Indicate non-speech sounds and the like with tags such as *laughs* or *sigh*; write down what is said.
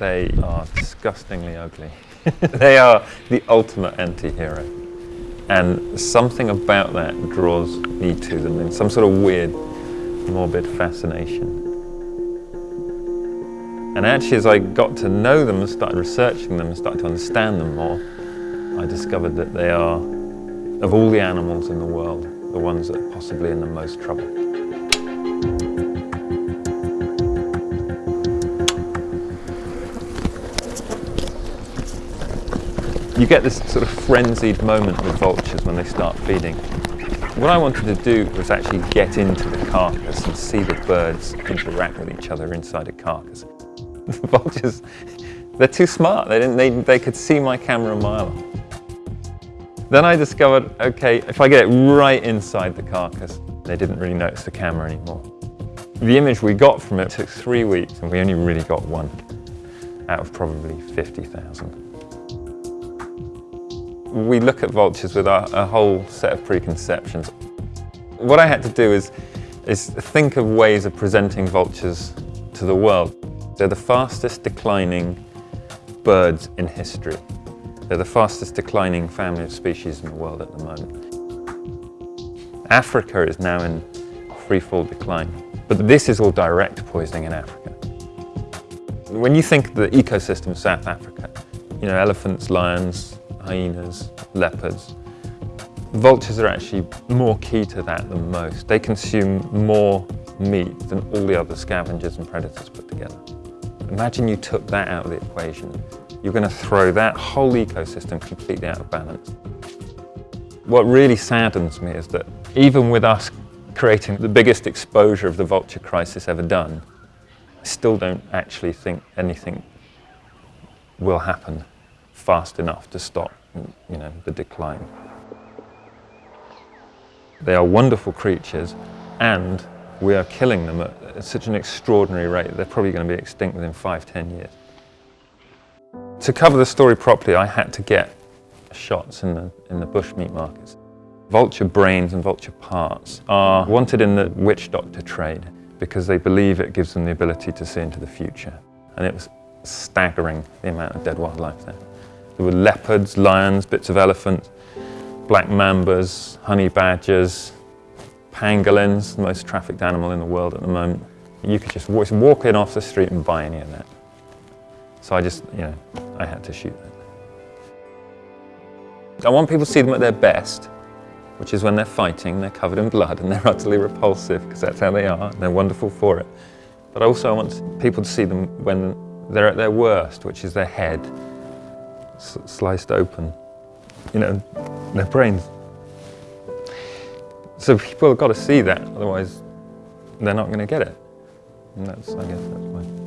They are disgustingly ugly. *laughs* they are the ultimate anti-hero. And something about that draws me to them in some sort of weird, morbid fascination. And actually, as I got to know them and started researching them and started to understand them more, I discovered that they are, of all the animals in the world, the ones that are possibly in the most trouble. You get this sort of frenzied moment with vultures when they start feeding. What I wanted to do was actually get into the carcass and see the birds interact with each other inside a carcass. *laughs* The vultures, they're too smart. They, didn't, they, they could see my camera a mile off. Then I discovered, okay, if I get it right inside the carcass, they didn't really notice the camera anymore. The image we got from it took three weeks and we only really got one out of probably 50,000 we look at vultures with a, a, whole set of preconceptions. What I had to do is, is think of ways of presenting vultures to the world. They're the fastest declining birds in history. They're the fastest declining family of species in the world at the moment. Africa is now in freefall decline, but this is all direct poisoning in Africa. When you think the ecosystem of South Africa, you know, elephants, lions, hyenas, leopards. Vultures are actually more key to that than most. They consume more meat than all the other scavengers and predators put together. Imagine you took that out of the equation. You're going to throw that whole ecosystem completely out of balance. What really saddens me is that even with us creating the biggest exposure of the vulture crisis ever done, I still don't actually think anything will happen fast enough to stop you know, the decline. They are wonderful creatures and we are killing them at such an extraordinary rate. They're probably going to be extinct within five, ten years. To cover the story properly, I had to get shots in the, in the bush meat markets. Vulture brains and vulture parts are wanted in the witch doctor trade because they believe it gives them the ability to see into the future. And it was staggering the amount of dead wildlife there. There were leopards, lions, bits of elephant, black mambas, honey badgers, pangolins, the most trafficked animal in the world at the moment. You could just walk in off the street and buy any of that. So I just, you know, I had to shoot that. I want people to see them at their best, which is when they're fighting, they're covered in blood and they're *laughs* utterly repulsive because that's how they are and they're wonderful for it. But I also want people to see them when they're at their worst, which is their head sliced open, you know, their brains. So people have got to see that, otherwise they're not going to get it. And that's, I guess that's why.